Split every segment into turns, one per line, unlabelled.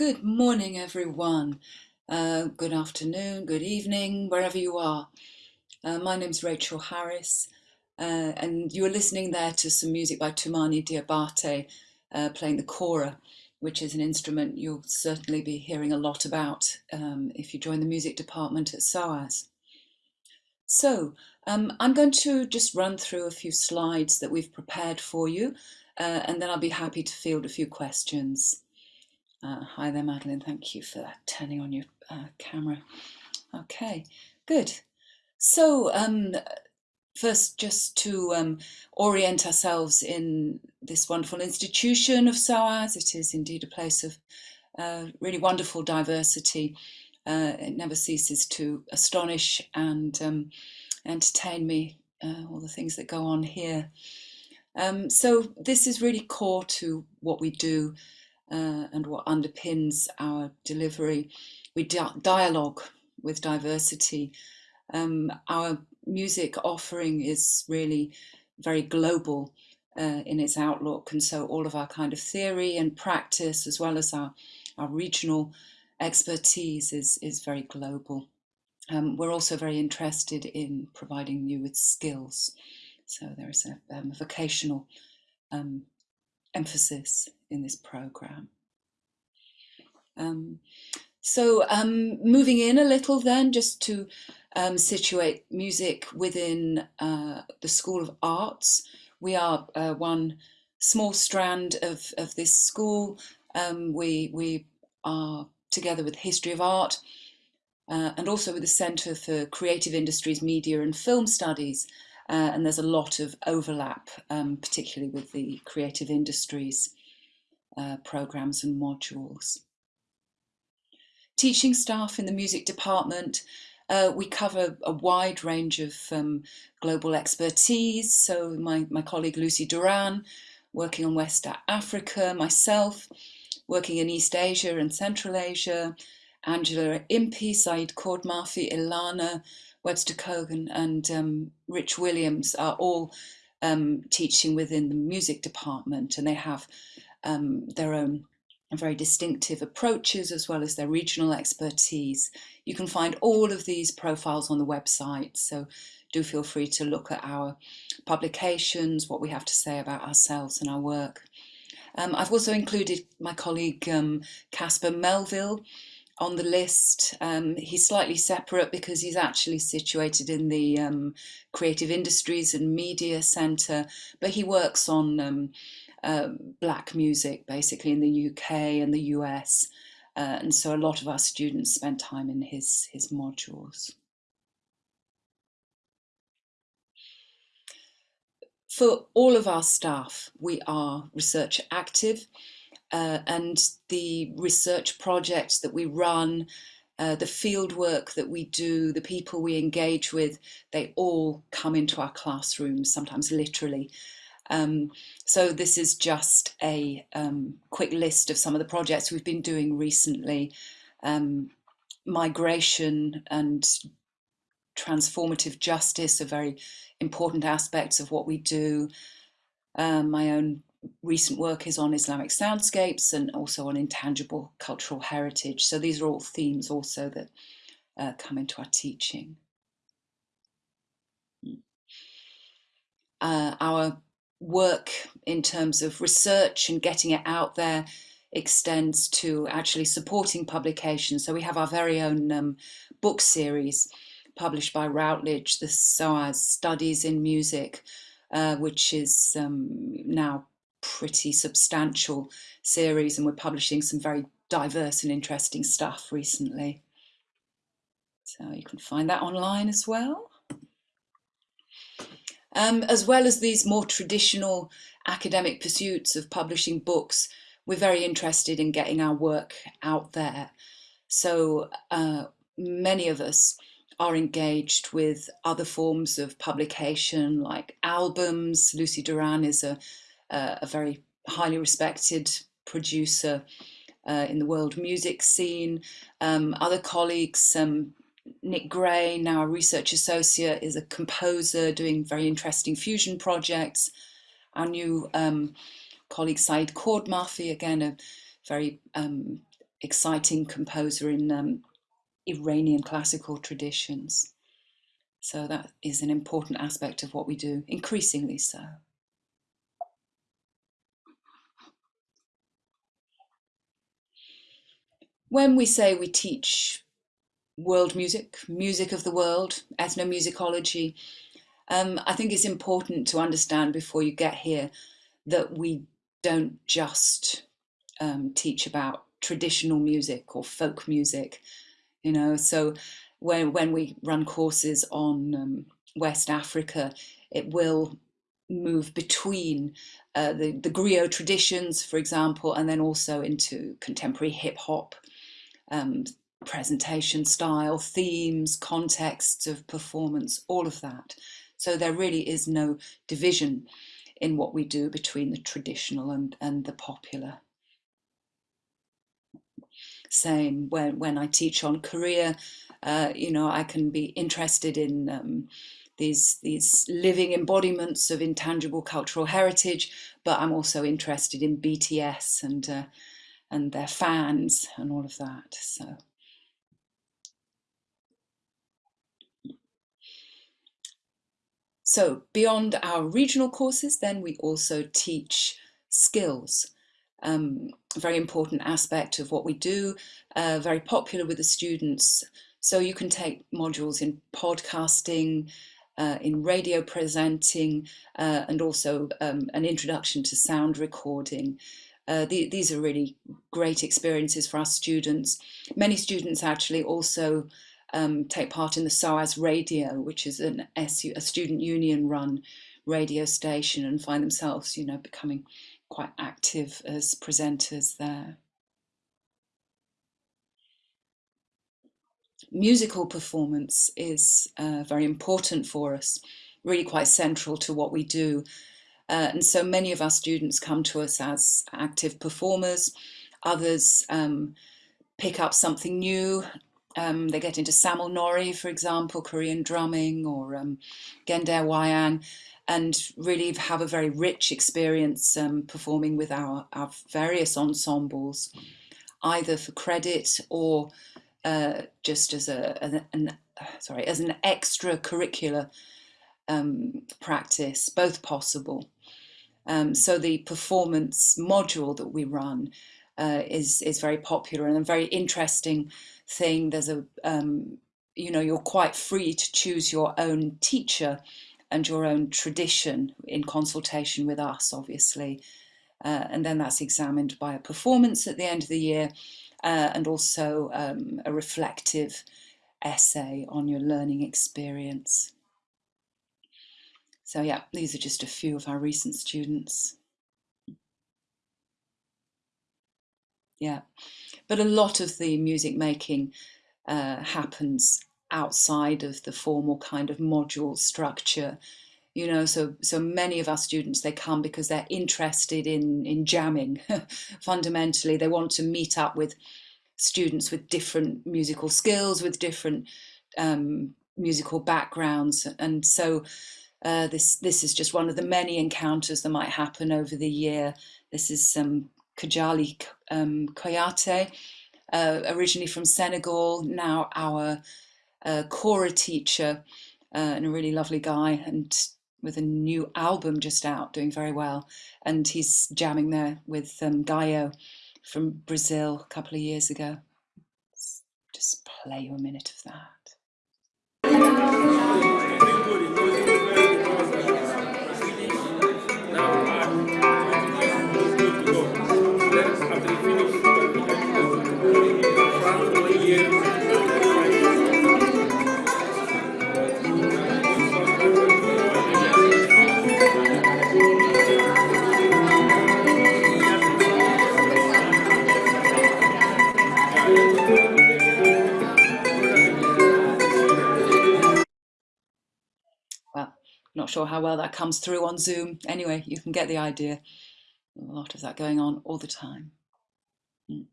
Good morning, everyone. Uh, good afternoon, good evening, wherever you are. Uh, my name's Rachel Harris, uh, and you are listening there to some music by Toumani Diabate uh, playing the kora, which is an instrument you'll certainly be hearing a lot about um, if you join the music department at SOAS. So um, I'm going to just run through a few slides that we've prepared for you, uh, and then I'll be happy to field a few questions. Uh, hi there, Madeline. Thank you for turning on your uh, camera. Okay, good. So um, first, just to um, orient ourselves in this wonderful institution of SOAS, it is indeed a place of uh, really wonderful diversity. Uh, it never ceases to astonish and um, entertain me, uh, all the things that go on here. Um, so this is really core to what we do uh, and what underpins our delivery. We di dialogue with diversity. Um, our music offering is really very global uh, in its outlook and so all of our kind of theory and practice as well as our, our regional expertise is, is very global. Um, we're also very interested in providing you with skills. So there is a, um, vocational um, emphasis in this program. Um, so um, moving in a little then, just to um, situate music within uh, the School of Arts. We are uh, one small strand of, of this school. Um, we, we are together with History of Art uh, and also with the Centre for Creative Industries, Media and Film Studies. Uh, and there's a lot of overlap, um, particularly with the creative industries uh, programs and modules. Teaching staff in the music department, uh, we cover a wide range of um, global expertise. So my, my colleague Lucy Duran, working on West Africa, myself, working in East Asia and Central Asia, Angela Impey, Saeed Kordmafi, Ilana, Webster Kogan and um, Rich Williams are all um, teaching within the music department and they have um, their own very distinctive approaches as well as their regional expertise. You can find all of these profiles on the website so do feel free to look at our publications, what we have to say about ourselves and our work. Um, I've also included my colleague um, Caspar Melville on the list. Um, he's slightly separate because he's actually situated in the um, Creative Industries and Media Centre, but he works on um, uh, black music basically in the UK and the US. Uh, and so a lot of our students spend time in his, his modules. For all of our staff, we are research active uh, and the research projects that we run, uh, the field work that we do, the people we engage with, they all come into our classrooms, sometimes literally. Um, so this is just a um, quick list of some of the projects we've been doing recently. Um, migration and transformative justice are very important aspects of what we do. Um, my own recent work is on Islamic soundscapes and also on intangible cultural heritage. So these are all themes also that uh, come into our teaching. Hmm. Uh, our work in terms of research and getting it out there extends to actually supporting publication. So we have our very own um, book series published by Routledge, the SOAS Studies in Music, uh, which is um, now pretty substantial series and we're publishing some very diverse and interesting stuff recently. So you can find that online as well. Um, as well as these more traditional academic pursuits of publishing books, we're very interested in getting our work out there. So uh, many of us are engaged with other forms of publication like albums. Lucy Duran is a uh, a very highly respected producer uh, in the world music scene. Um, other colleagues, um, Nick Gray, now a research associate, is a composer doing very interesting fusion projects. Our new um, colleague Saeed Kordmafi, again a very um, exciting composer in um, Iranian classical traditions. So that is an important aspect of what we do, increasingly so. When we say we teach world music, music of the world, ethnomusicology, um, I think it's important to understand before you get here that we don't just um, teach about traditional music or folk music, you know. So when when we run courses on um, West Africa, it will move between uh, the the griot traditions, for example, and then also into contemporary hip hop. Um, presentation style, themes, contexts of performance, all of that. So there really is no division in what we do between the traditional and, and the popular. Same when, when I teach on Korea, uh, you know, I can be interested in um, these, these living embodiments of intangible cultural heritage, but I'm also interested in BTS and, uh, and their fans and all of that. So. So beyond our regional courses, then we also teach skills. Um, very important aspect of what we do, uh, very popular with the students. So you can take modules in podcasting, uh, in radio presenting, uh, and also um, an introduction to sound recording. Uh, the, these are really great experiences for our students. Many students actually also um, take part in the SOAS Radio, which is an SU, a student union run radio station and find themselves, you know, becoming quite active as presenters there. Musical performance is uh, very important for us, really quite central to what we do. Uh, and so many of our students come to us as active performers, others um, pick up something new um, they get into Samul Nori, for example, Korean drumming or um, Gender Wayang, and really have a very rich experience um, performing with our, our various ensembles, either for credit or uh, just as a an, an, sorry as an extracurricular um, practice, both possible. Um, so the performance module that we run uh, is is very popular and a very interesting thing. There's a, um, you know, you're quite free to choose your own teacher and your own tradition in consultation with us, obviously. Uh, and then that's examined by a performance at the end of the year uh, and also um, a reflective essay on your learning experience. So yeah, these are just a few of our recent students. Yeah but a lot of the music making uh, happens outside of the formal kind of module structure you know so so many of our students they come because they're interested in in jamming fundamentally they want to meet up with students with different musical skills with different um, musical backgrounds and so uh, this this is just one of the many encounters that might happen over the year this is some Kadialy um, Kouyate, uh, originally from Senegal, now our uh, Kora teacher, uh, and a really lovely guy, and with a new album just out, doing very well. And he's jamming there with um, Gaio from Brazil a couple of years ago. Let's just play you a minute of that. Sure how well that comes through on Zoom. Anyway, you can get the idea. A lot of that going on all the time. Mm.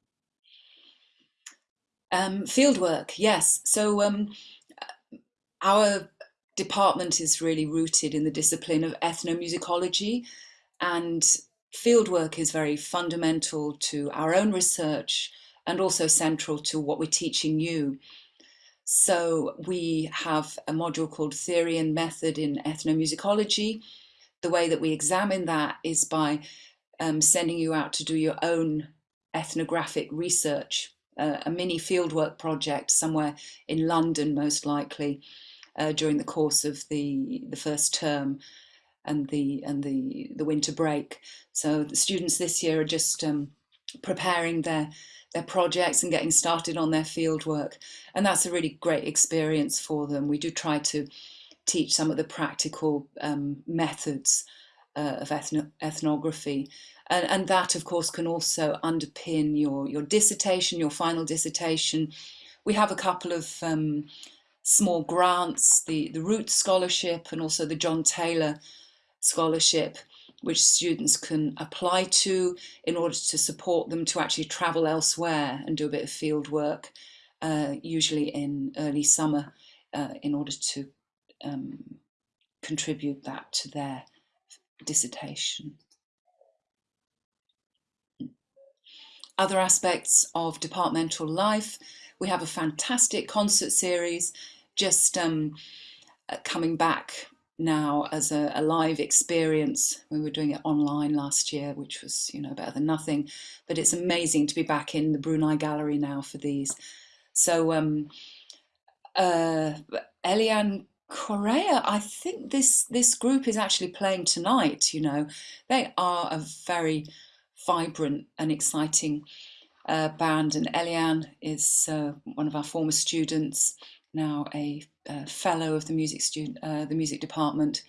Um, fieldwork, yes. So um, our department is really rooted in the discipline of ethnomusicology and fieldwork is very fundamental to our own research and also central to what we're teaching you. So we have a module called Theory and Method in Ethnomusicology. The way that we examine that is by um, sending you out to do your own ethnographic research, uh, a mini fieldwork project somewhere in London, most likely, uh, during the course of the, the first term and the and the the winter break. So the students this year are just um, preparing their their projects and getting started on their field work, and that's a really great experience for them. We do try to teach some of the practical um, methods uh, of ethno ethnography. And, and, that, of course, can also underpin your, your dissertation, your final dissertation. We have a couple of um, small grants, the, the Roots Scholarship and also the John Taylor Scholarship, which students can apply to in order to support them to actually travel elsewhere and do a bit of field work, uh, usually in early summer, uh, in order to um, contribute that to their dissertation. Other aspects of departmental life, we have a fantastic concert series just um, uh, coming back now as a, a, live experience. We were doing it online last year, which was, you know, better than nothing. But it's amazing to be back in the Brunei Gallery now for these. So um, uh, Eliane Correa, I think this this group is actually playing tonight. You know, they are a very vibrant and exciting uh, band, and Eliane is uh, one of our former students, now a, a fellow of the music student, uh, the music department.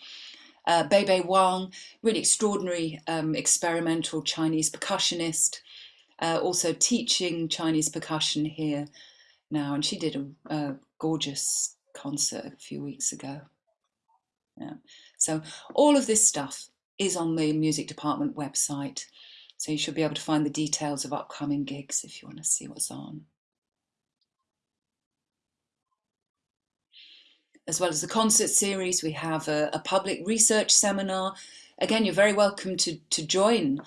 Uh, Bei Wang, really extraordinary um, experimental Chinese percussionist, uh, also teaching Chinese percussion here now, and she did a, a gorgeous concert a few weeks ago. Yeah. So all of this stuff is on the music department website. So you should be able to find the details of upcoming gigs if you want to see what's on. As well as the concert series, we have a, a public research seminar. Again, you're very welcome to, to join.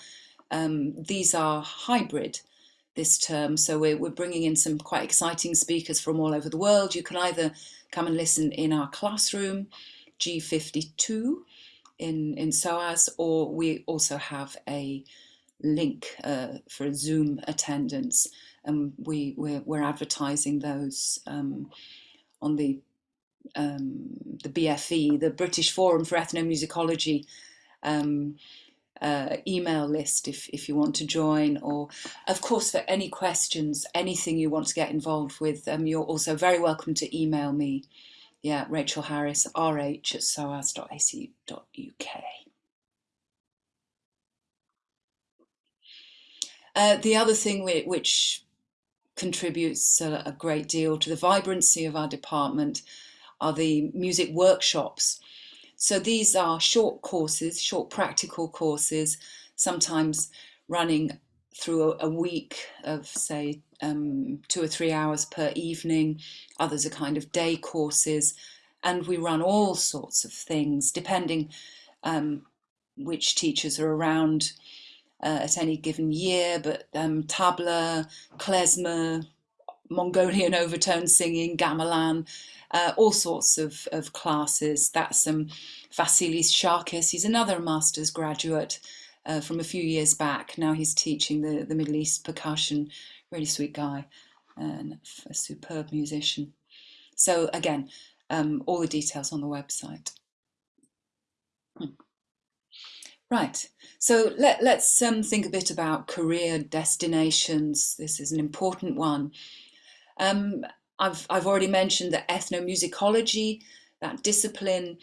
Um, these are hybrid this term, so we're, we're bringing in some quite exciting speakers from all over the world. You can either come and listen in our classroom, G52 in, in SOAS, or we also have a link uh, for Zoom attendance. And we, we're, we're advertising those um, on the, um, the BFE, the British Forum for Ethnomusicology um, uh, email list if, if you want to join or of course for any questions anything you want to get involved with um, you're also very welcome to email me. Yeah Rachel Harris rh at soas.ac.uk uh, the other thing we, which contributes a, a great deal to the vibrancy of our department are the music workshops so these are short courses, short practical courses, sometimes running through a, week of say um, two or three hours per evening. Others are kind of day courses. And we run all sorts of things depending um, which teachers are around uh, at any given year, but um, tabla, klezmer, Mongolian overtone singing, gamelan, uh, all sorts of, of classes. That's um, Vasilis Sarikis, he's another master's graduate uh, from a few years back. Now he's teaching the, the Middle East percussion, really sweet guy and a superb musician. So again, um, all the details on the website. Hmm. Right, so let, us um, think a bit about career destinations. This is an important one. Um, I've, I've already mentioned that ethnomusicology, that discipline,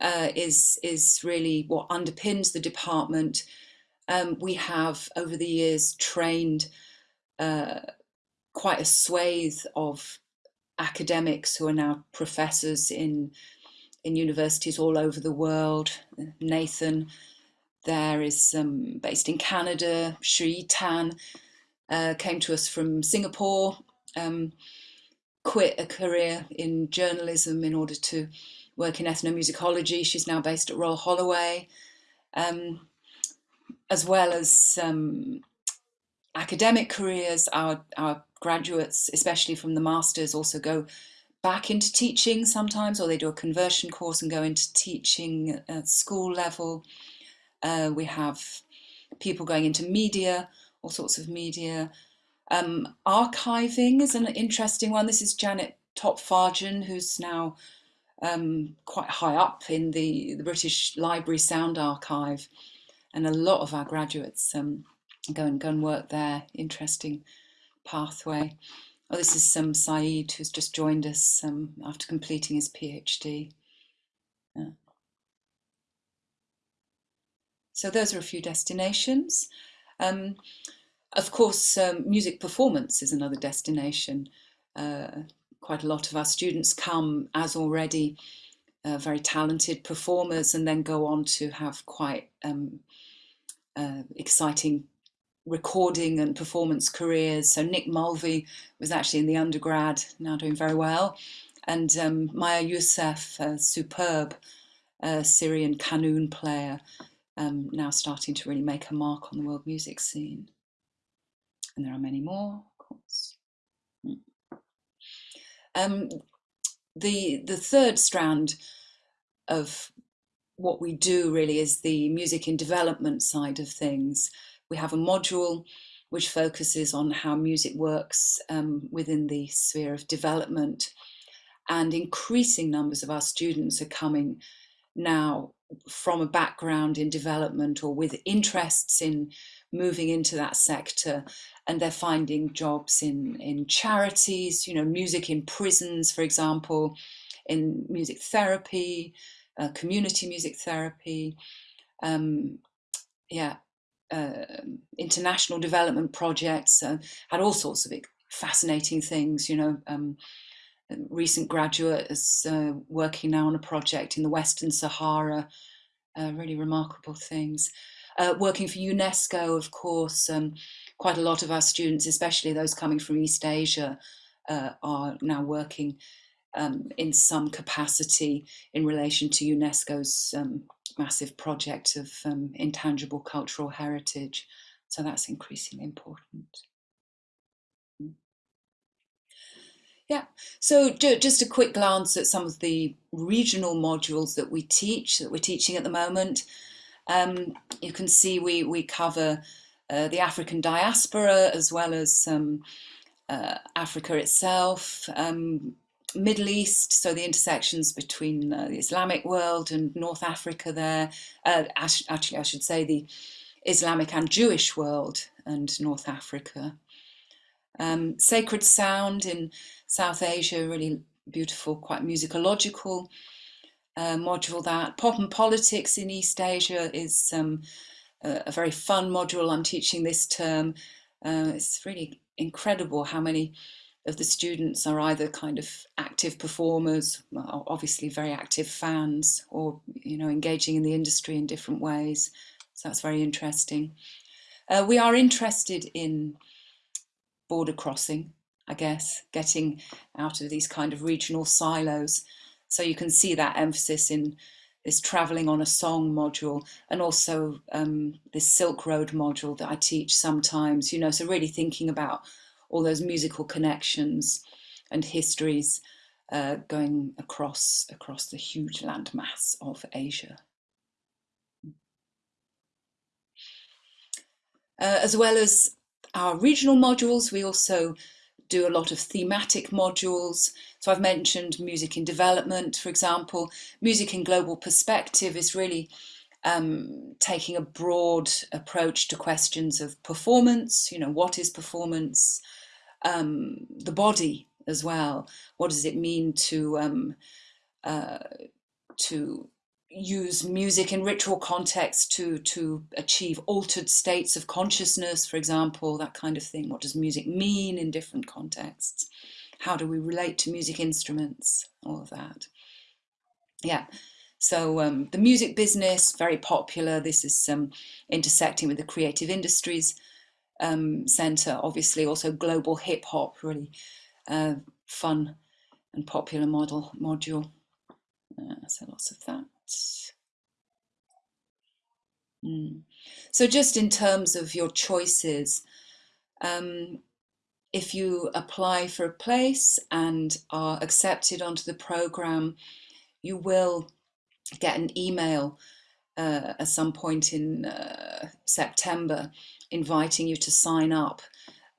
uh, is, is really what underpins the department. Um, we have, over the years, trained uh, quite a swathe of academics who are now professors in, in universities all over the world. Nathan there is um, based in Canada. Sri Tan uh, came to us from Singapore. Um, quit a career in journalism in order to work in ethnomusicology. She's now based at Royal Holloway, um, as well as um, academic careers, our, our graduates, especially from the masters, also go back into teaching sometimes, or they do a conversion course and go into teaching at school level. Uh, we have people going into media, all sorts of media. Um, archiving is an interesting one. This is Janet Topp Fargion, who's now um, quite high up in the, the British Library Sound Archive. And a lot of our graduates um, go and go and work there. Interesting pathway. Oh, this is um, Saeed, who's just joined us um, after completing his PhD. Yeah. So those are a few destinations. Um, of course, um, music performance is another destination. Uh, quite a lot of our students come as already uh, very talented performers and then go on to have quite um, uh, exciting recording and performance careers. So Nick Mulvey was actually in the undergrad, now doing very well. And um, Maya Youssef, a superb uh, Syrian qanun player, um, now starting to really make a mark on the world music scene. And there are many more, of course. Hmm. Um, the, the third strand of what we do really is the music in development side of things. We have a module which focuses on how music works um, within the sphere of development. And increasing numbers of our students are coming now from a background in development or with interests in moving into that sector and they're finding jobs in in charities you know music in prisons for example in music therapy uh, community music therapy um, yeah uh, international development projects, uh, had all sorts of fascinating things, you know, um, recent graduate is uh, working now on a project in the Western Sahara, uh, really remarkable things. Uh, working for UNESCO, of course, um, quite a lot of our students, especially those coming from East Asia, uh, are now working um, in some capacity in relation to UNESCO's um, massive project of um, intangible cultural heritage. So that's increasingly important. Yeah, so just a quick glance at some of the regional modules that we teach, that we're teaching at the moment. Um, you can see we, we cover uh, the African diaspora as well as um, uh, Africa itself, um, Middle East, so the intersections between uh, the Islamic world and North Africa there, uh, actually I should say the Islamic and Jewish world and North Africa. Um, sacred sound in South Asia, really beautiful, quite musicological uh, module that. Pop and politics in East Asia is um, a, a, very fun module I'm teaching this term. Uh, it's really incredible how many of the students are either kind of active performers, obviously very active fans, or you know engaging in the industry in different ways. So that's very interesting. Uh, we are interested in border crossing, I guess, getting out of these kind of regional silos. So you can see that emphasis in this traveling on a song module and also um, this Silk Road module that I teach sometimes, you know, so really thinking about all those musical connections and histories uh, going across across the huge landmass of Asia. Uh, as well as our regional modules, we also do a lot of thematic modules. So I've mentioned music in development, for example. Music in global perspective is really um, taking a broad approach to questions of performance, you know, what is performance, um, the body as well. What does it mean to um, uh, to use music in ritual context to to achieve altered states of consciousness, for example, that kind of thing. What does music mean in different contexts? How do we relate to music instruments? All of that. Yeah. So um, the music business, very popular. This is um, intersecting with the creative industries um, centre, obviously also global hip hop, really uh, fun and popular model module. Uh, so lots of that. Mm. So just in terms of your choices, Um, if you apply for a place and are accepted onto the program, you will get an email uh, at some point in uh, September inviting you to sign up.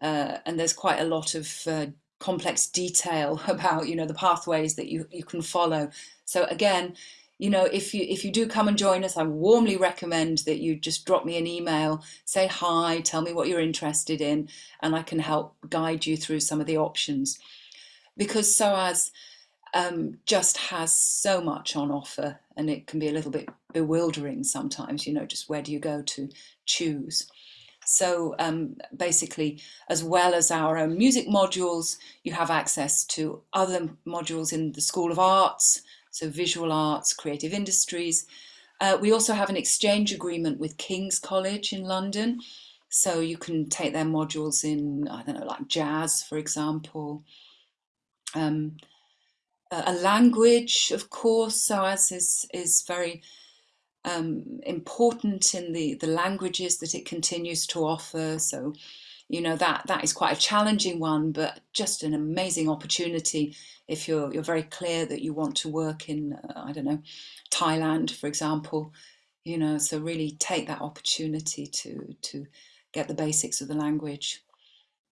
Uh, and there's quite a lot of uh, complex detail about you know the pathways that you, you can follow. So again, you know, if you if you do come and join us, I warmly recommend that you just drop me an email, say hi, tell me what you're interested in, and I can help guide you through some of the options. Because SOAS um, just has so much on offer and it can be a little bit bewildering sometimes, you know, just where do you go to choose. So um, basically, as well as our own music modules, you have access to other modules in the School of Arts, so visual arts, creative industries. Uh, we also have an exchange agreement with King's College in London. So you can take their modules in, I don't know, like jazz, for example. Um, a language, of course, SOAS is, is very um, important in the, the languages that it continues to offer. So, you know, that, that is quite a challenging one, but just an amazing opportunity if you're, you're very clear that you want to work in, uh, I don't know, Thailand, for example, you know, so really take that opportunity to, to get the basics of the language.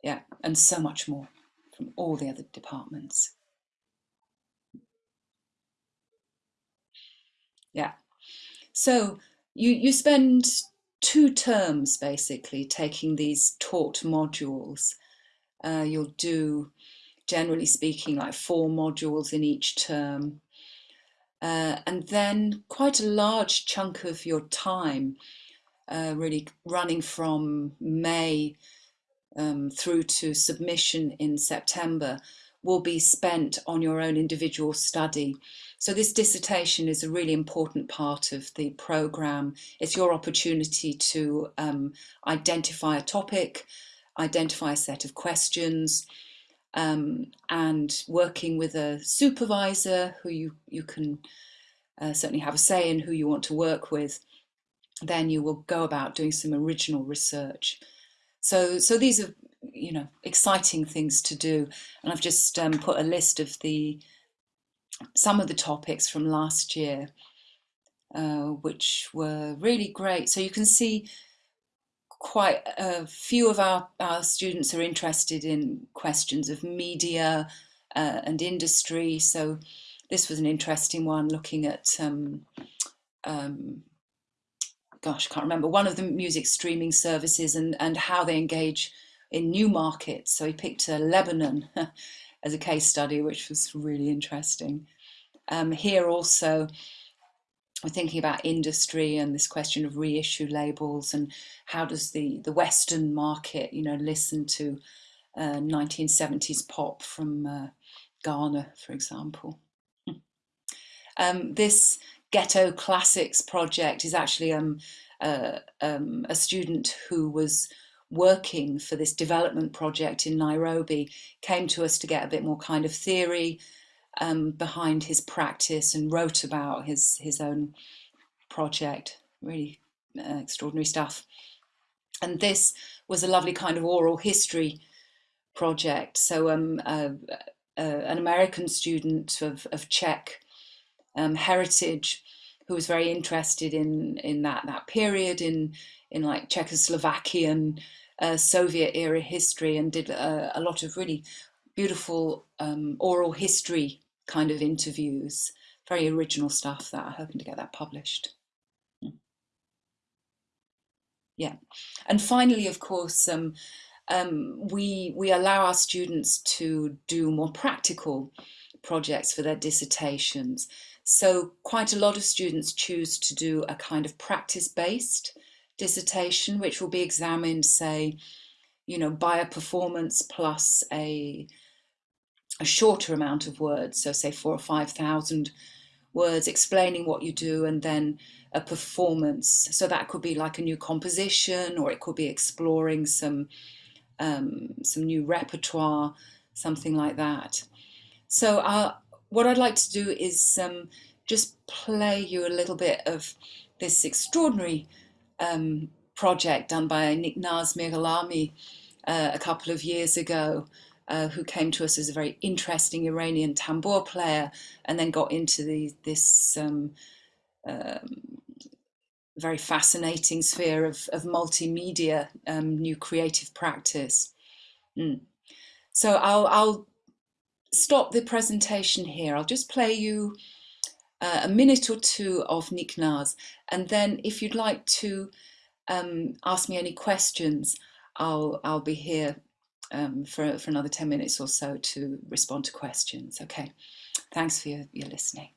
Yeah, and so much more from all the other departments. Yeah. So you, you spend two terms basically taking these taught modules. Uh, you'll do generally speaking, like four modules in each term. Uh, and then quite a large chunk of your time, uh, really running from May um, through to submission in September, will be spent on your own individual study. So this dissertation is a really important part of the programme. It's your opportunity to um, identify a topic, identify a set of questions, um, and working with a supervisor who you, you can uh, certainly have a say in who you want to work with, then you will go about doing some original research. So, so these are, you know, exciting things to do. And I've just um, put a list of the, some of the topics from last year, uh, which were really great. So you can see quite a few of our, our students are interested in questions of media uh, and industry. So this was an interesting one looking at, um, um, gosh, I can't remember, one of the music streaming services and, and how they engage in new markets. So he picked uh, Lebanon as a case study, which was really interesting. Um, here also, we're thinking about industry and this question of reissue labels and how does the the Western market, you know, listen to uh, 1970s pop from uh, Ghana, for example. um, this Ghetto Classics project is actually um, uh, um, a student who was working for this development project in Nairobi, came to us to get a bit more kind of theory um, behind his practice and wrote about his, his own project. Really uh, extraordinary stuff. And this was a lovely kind of oral history project. So um, uh, uh, an American student of, of Czech um, heritage who was very interested in in that that period in in like Czechoslovakian uh, Soviet era history and did a, a lot of really beautiful um, oral history kind of interviews, very original stuff that I'm hoping to get that published. Hmm. Yeah, and finally, of course, um, um, we we allow our students to do more practical projects for their dissertations. So quite a lot of students choose to do a kind of practice-based dissertation, which will be examined, say, you know, by a performance plus a a shorter amount of words, so say four or 5,000 words explaining what you do and then a performance. So that could be like a new composition or it could be exploring some, um, some new repertoire, something like that. So uh, what I'd like to do is um, just play you a little bit of this extraordinary um, project done by Niknaz Miralami uh, a couple of years ago uh, who came to us as a very interesting Iranian tambour player and then got into the, this um, um, very fascinating sphere of, of multimedia, um, new creative practice. Mm. So I'll, I'll stop the presentation here. I'll just play you uh, a minute or two of Niknaz. And then if you'd like to um, ask me any questions, I'll, I'll be here um, for, for another 10 minutes or so to respond to questions. Okay, thanks for your, your listening.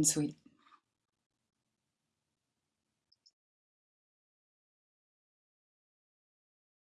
And sweet.